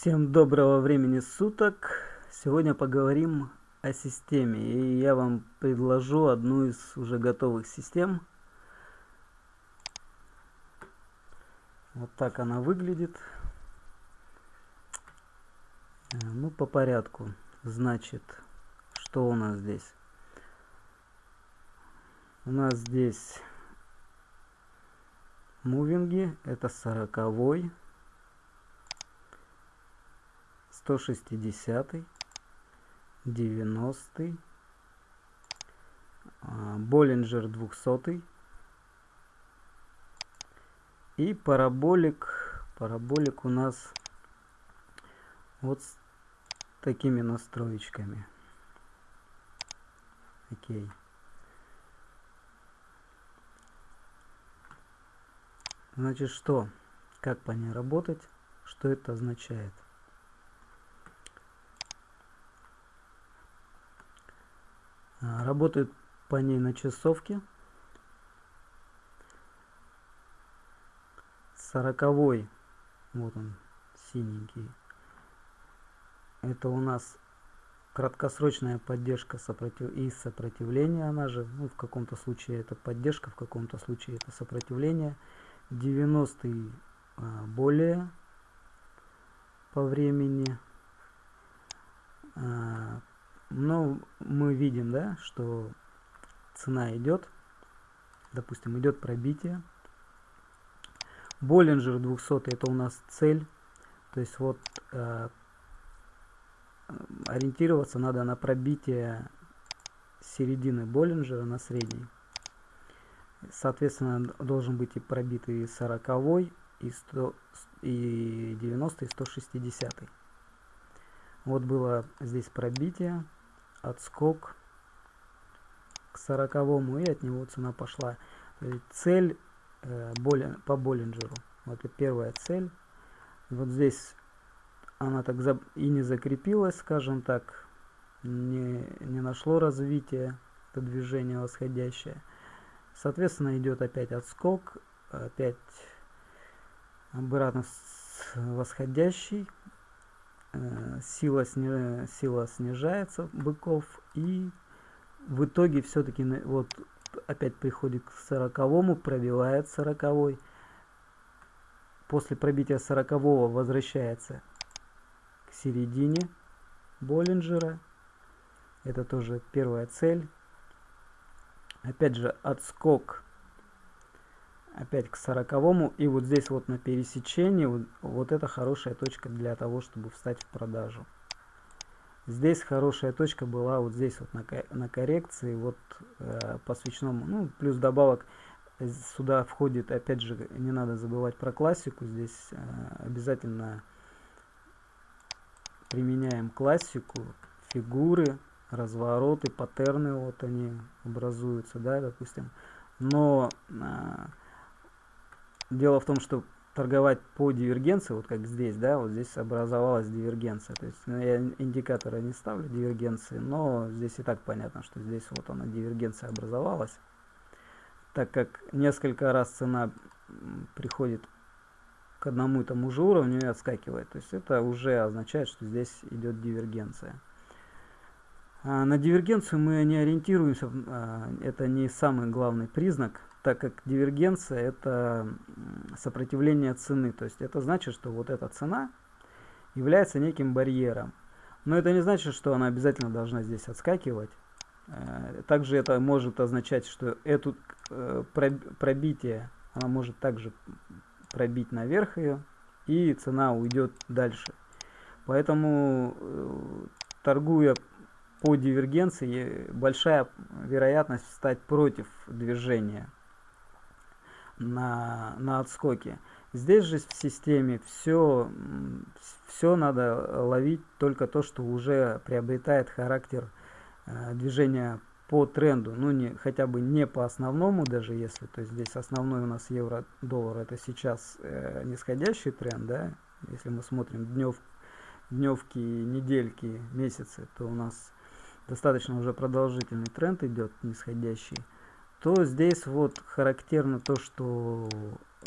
Всем доброго времени суток. Сегодня поговорим о системе. И я вам предложу одну из уже готовых систем. Вот так она выглядит. Э, ну, по порядку. Значит, что у нас здесь? У нас здесь мувинги. Это сороковой. 160 90 Боллинджер 200 и параболик. Параболик у нас вот с такими настроечками окей. Значит что? Как по ней работать? Что это означает А, работает по ней на часовке. Сороковой, вот он, синенький. Это у нас краткосрочная поддержка сопротив... и сопротивления, она же, ну, в каком-то случае это поддержка, в каком-то случае это сопротивление. 90 а, более по времени. Но мы видим, да, что цена идет, допустим, идет пробитие. Боллинджер 200 это у нас цель, то есть вот э, ориентироваться надо на пробитие середины Боллинджера на средней. Соответственно, должен быть и пробитый 40 и, 100, и 90 и 160. Вот было здесь пробитие отскок к сороковому и от него цена пошла. Цель э, болин, по Боллинджеру. Вот это первая цель. Вот здесь она так за, и не закрепилась, скажем так, не, не нашло развития, это движение восходящее. Соответственно, идет опять отскок, опять обратно восходящий Э, сила, сни, сила снижается быков и в итоге все-таки вот опять приходит к сороковому, пробивает сороковой. После пробития сорокового возвращается к середине Боллинджера. Это тоже первая цель. Опять же отскок опять к сороковому и вот здесь вот на пересечении вот, вот это хорошая точка для того чтобы встать в продажу. Здесь хорошая точка была вот здесь вот на, на коррекции вот э, по свечному ну плюс добавок сюда входит опять же не надо забывать про классику здесь э, обязательно применяем классику фигуры развороты паттерны вот они образуются да допустим. Но э, Дело в том, что торговать по дивергенции, вот как здесь, да, вот здесь образовалась дивергенция. То есть ну, я индикатора не ставлю дивергенции, но здесь и так понятно, что здесь вот она дивергенция образовалась. Так как несколько раз цена приходит к одному и тому же уровню и отскакивает. То есть это уже означает, что здесь идет дивергенция. А на дивергенцию мы не ориентируемся, а, это не самый главный признак так как дивергенция это сопротивление цены. То есть это значит, что вот эта цена является неким барьером. Но это не значит, что она обязательно должна здесь отскакивать. Э, также это может означать, что эту э, пробитие она может также пробить наверх ее, и цена уйдет дальше. Поэтому, э, торгуя по дивергенции, большая вероятность встать против движения на, на отскоке. Здесь же в системе все, все надо ловить только то, что уже приобретает характер э, движения по тренду, ну не хотя бы не по основному, даже если, то есть здесь основной у нас евро-доллар, это сейчас э, нисходящий тренд, да, если мы смотрим днев, дневки, недельки, месяцы, то у нас достаточно уже продолжительный тренд идет нисходящий то здесь вот характерно то, что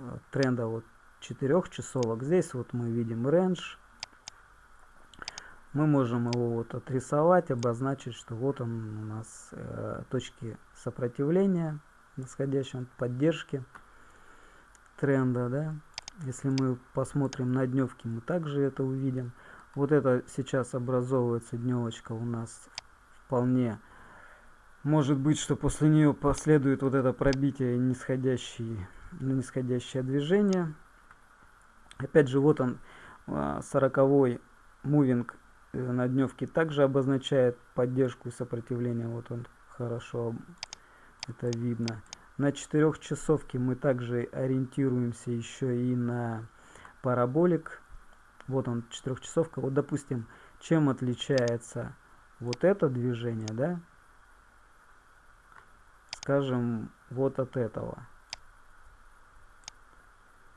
э, тренда вот 4 часовок. Здесь вот мы видим рейндж мы можем его вот отрисовать, обозначить, что вот он у нас э, точки сопротивления, нисходящей поддержки тренда, да. Если мы посмотрим на дневки, мы также это увидим. Вот это сейчас образовывается дневочка у нас вполне. Может быть, что после нее последует вот это пробитие нисходящее, нисходящее движение. Опять же, вот он, 40 а, мувинг э, на дневке также обозначает поддержку и сопротивление. Вот он хорошо это видно. На четырехчасовке мы также ориентируемся еще и на параболик. Вот он, четырехчасовка. Вот, допустим, чем отличается вот это движение, да, скажем, вот от этого.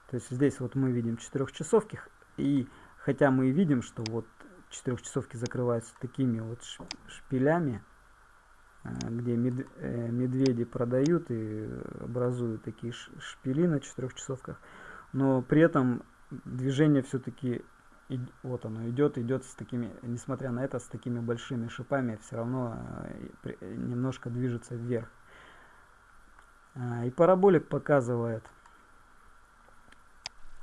То есть здесь вот мы видим четырехчасовки, и хотя мы видим, что вот четырехчасовки закрываются такими вот шпилями, э, где э, медведи продают и образуют такие шпили на четырехчасовках, но при этом движение все-таки вот оно идет, идет с такими, несмотря на это, с такими большими шипами, все равно э, немножко движется вверх. А, и параболик показывает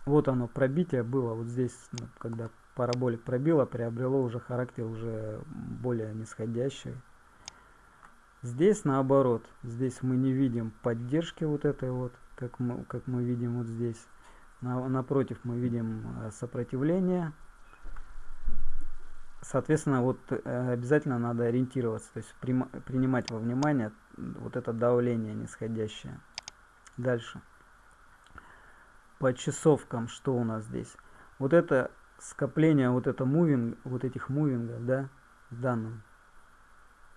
вот оно, пробитие было вот здесь, ну, когда параболик пробило, приобрело уже характер уже более нисходящий. Здесь наоборот, здесь мы не видим поддержки вот этой вот, как мы, как мы видим вот здесь. На, напротив мы видим э, сопротивление. Соответственно, вот э, обязательно надо ориентироваться, то есть принимать во внимание вот это давление нисходящее. Дальше по часовкам, что у нас здесь. Вот это скопление, вот это мувинг, вот этих мувингов, да, в данном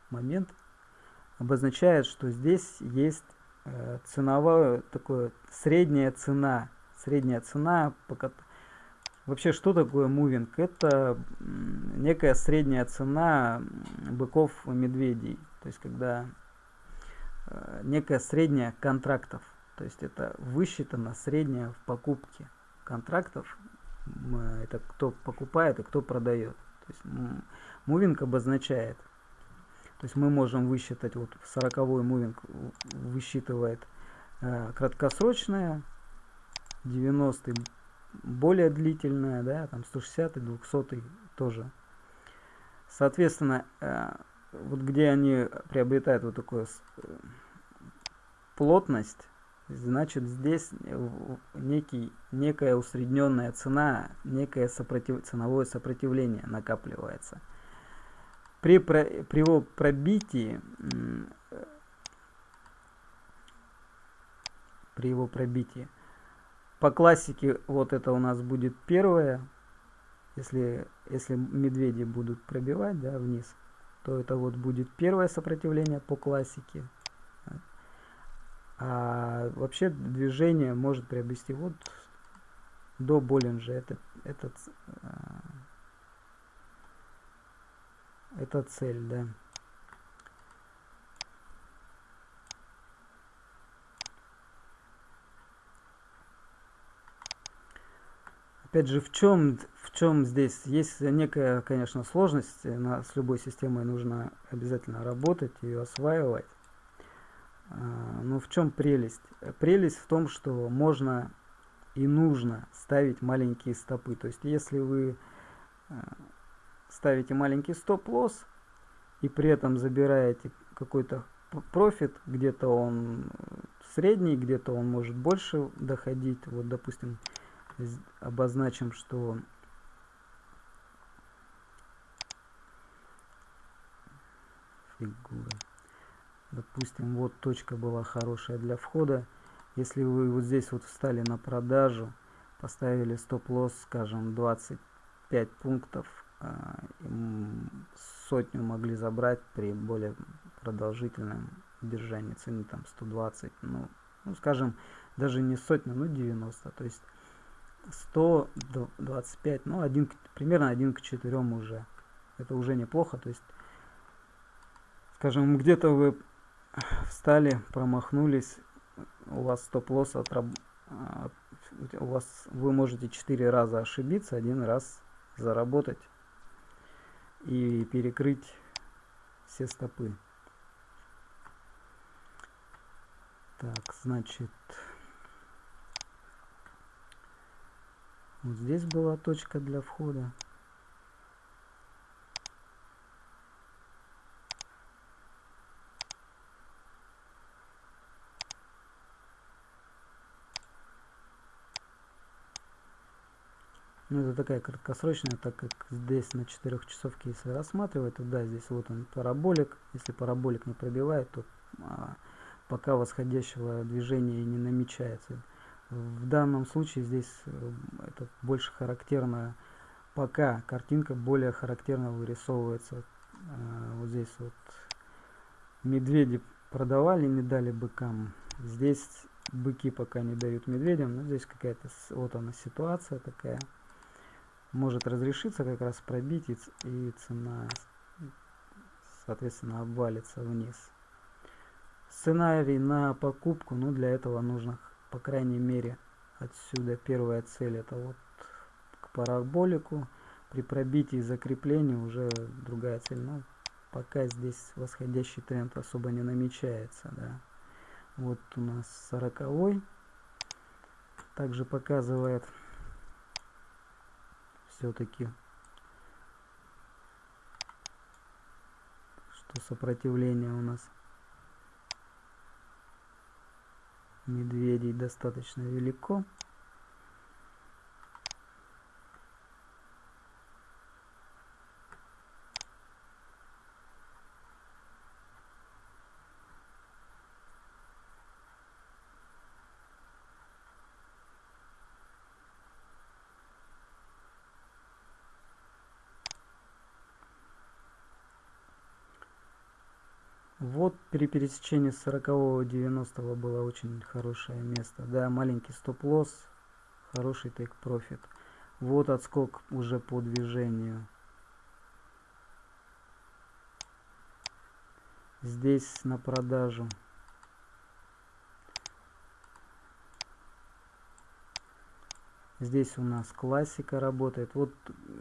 момент обозначает, что здесь есть э, ценовая, такое средняя цена, средняя цена, пока Вообще, что такое мувинг? Это некая средняя цена быков и медведей. То есть, когда э, некая средняя контрактов. То есть это высчитано среднее в покупке контрактов. Это кто покупает и кто продает. То есть мувинг обозначает. То есть мы можем высчитать, вот 40 мувинг высчитывает э, краткосрочное, 90 более длительное, да, там 160 200 тоже. Соответственно, э, вот где они приобретают вот такую э, плотность, значит здесь некий, некая усредненная цена, некое сопротив, ценовое сопротивление накапливается. При, при его пробитии, при его пробитии, по классике вот это у нас будет первое, если, если медведи будут пробивать да, вниз, то это вот будет первое сопротивление по классике. А вообще движение может приобрести вот до Боллинджа. Это, этот, а, это цель, да. Опять же, в чем, в чем здесь есть некая, конечно, сложность. На, с любой системой нужно обязательно работать, ее осваивать. А, ну в чем прелесть? Прелесть в том, что можно и нужно ставить маленькие стопы. То есть если вы а, ставите маленький стоп-лосс и при этом забираете какой-то профит, где-то он средний, где-то он может больше доходить. Вот, допустим, обозначим, что фигура. Допустим вот точка была хорошая для входа. Если вы вот здесь вот встали на продажу поставили стоп-лосс скажем 25 пунктов а, сотню могли забрать при более продолжительном держании цены там 120 ну, ну скажем даже не сотня ну 90 то есть 125 ну один примерно 1 к 4 уже это уже неплохо то есть скажем где-то вы встали, промахнулись, у вас стоп-лосс отраб... А, у вас вы можете 4 раза ошибиться, один раз заработать. и перекрыть все стопы. Так, значит, вот здесь была точка для входа. Ну, это такая краткосрочная, так как здесь на 4 часовке, если рассматривать, да, здесь вот он параболик. Если параболик не пробивает, то а, пока восходящего движения не намечается. В данном случае здесь э, это больше характерно, пока картинка более характерно вырисовывается. А, вот здесь вот медведи продавали, не дали быкам. Здесь быки пока не дают медведям, но здесь какая-то вот она ситуация такая может разрешиться как раз пробить и цена соответственно обвалится вниз сценарий на покупку ну для этого нужно по крайней мере отсюда первая цель это вот к параболику. При пробитии закрепления уже другая цель. Но пока здесь восходящий тренд особо не намечается да. Вот у нас сороковой. Также показывает все-таки, что сопротивление у нас медведей достаточно велико. Вот при пересечении 40 90 было очень хорошее место. Да, маленький стоп-лосс, хороший тейк-профит. Вот отскок уже по движению. Здесь на продажу. Здесь у нас классика работает. Вот,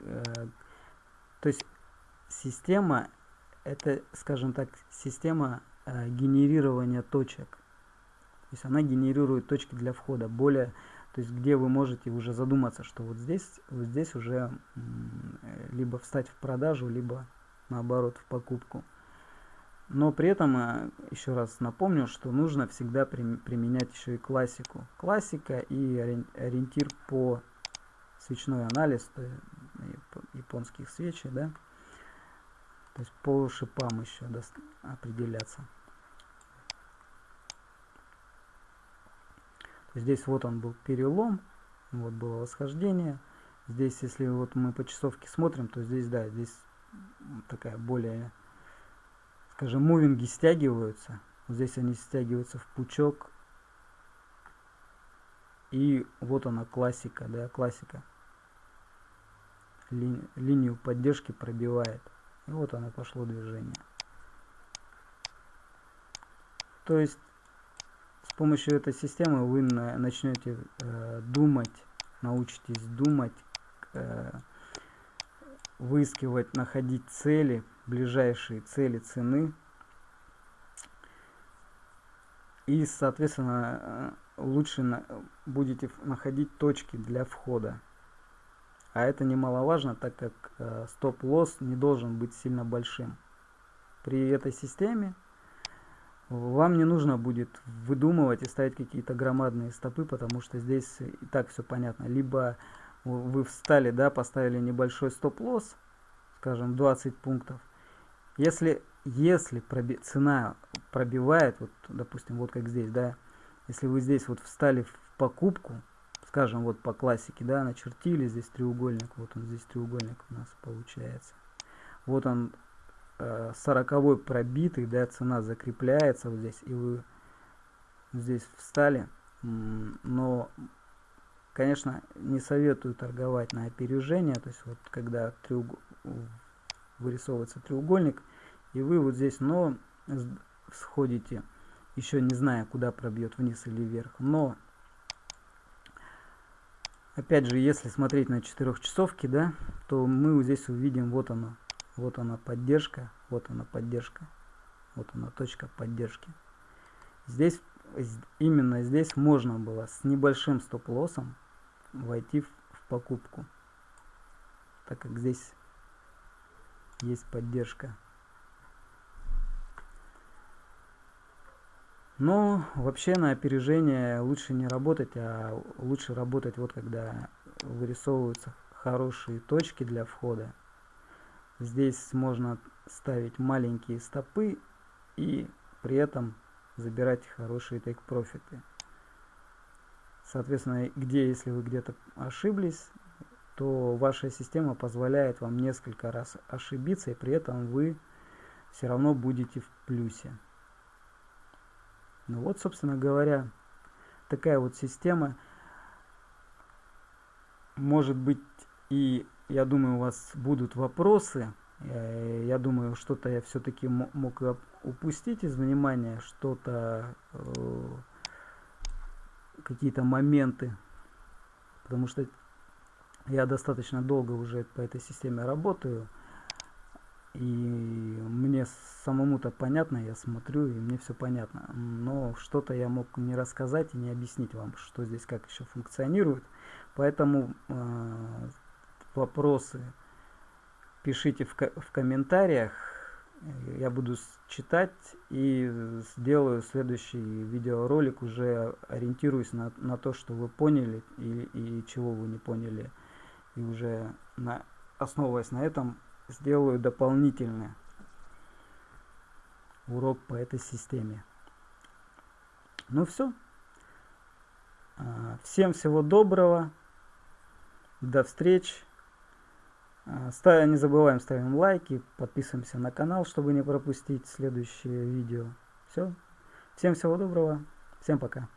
э, то есть система это, скажем так, система э, генерирования точек. То есть она генерирует точки для входа, более, то есть где вы можете уже задуматься, что вот здесь, вот здесь уже э, либо встать в продажу, либо наоборот в покупку. Но при этом, э, еще раз напомню, что нужно всегда при, применять еще и классику. Классика и ориентир по свечной анализ, то есть японских свечей, да, то есть по шипам еще определяться. Здесь вот он был перелом, вот было восхождение. Здесь, если вот мы по часовке смотрим, то здесь, да, здесь такая более, скажем, мувинги стягиваются. Здесь они стягиваются в пучок. И вот она классика, да, классика. Ли, линию поддержки пробивает. И вот оно пошло движение. То есть с помощью этой системы вы на, начнете э, думать, научитесь думать, э, выискивать, находить цели, ближайшие цели цены. И, соответственно, э, лучше на, будете находить точки для входа. А это немаловажно, так как э, стоп-лосс не должен быть сильно большим. При этой системе вам не нужно будет выдумывать и ставить какие-то громадные стопы, потому что здесь и так все понятно. Либо вы встали, да, поставили небольшой стоп-лосс, скажем, 20 пунктов. Если, если проби цена пробивает, вот, допустим, вот как здесь, да, если вы здесь вот встали в покупку, скажем, вот по классике, да, начертили здесь треугольник, вот он здесь треугольник у нас получается. Вот он э, сороковой пробитый, да, цена закрепляется вот здесь, и вы здесь встали, но, конечно, не советую торговать на опережение, то есть вот когда треуг... вырисовывается треугольник, и вы вот здесь, но сходите, еще не зная, куда пробьет вниз или вверх, но Опять же, если смотреть на четырехчасовки, да, то мы здесь увидим, вот оно, Вот она поддержка, вот она поддержка, вот она точка поддержки. Здесь, именно здесь можно было с небольшим стоп-лоссом войти в, в покупку, так как здесь есть поддержка. Но вообще на опережение лучше не работать, а лучше работать вот когда вырисовываются хорошие точки для входа. Здесь можно ставить маленькие стопы и при этом забирать хорошие тейк-профиты. Соответственно, где, если вы где-то ошиблись, то ваша система позволяет вам несколько раз ошибиться, и при этом вы все равно будете в плюсе. Ну вот, собственно говоря, такая вот система. Может быть, и я думаю, у вас будут вопросы. Э, я думаю, что-то я все-таки мог упустить из внимания, что-то, э, какие-то моменты. Потому что я достаточно долго уже по этой системе работаю. И мне самому-то понятно, я смотрю, и мне все понятно. Но что-то я мог не рассказать и не объяснить вам, что здесь как еще функционирует. Поэтому э, вопросы пишите в, в комментариях. Я буду читать и сделаю следующий видеоролик, уже ориентируясь на, на то, что вы поняли и, и чего вы не поняли. И уже на, основываясь на этом, сделаю дополнительный урок по этой системе. Ну все. А, всем всего доброго. До встречи. А, не забываем ставим лайки, подписываемся на канал, чтобы не пропустить следующее видео. Все. Всем всего доброго. Всем пока.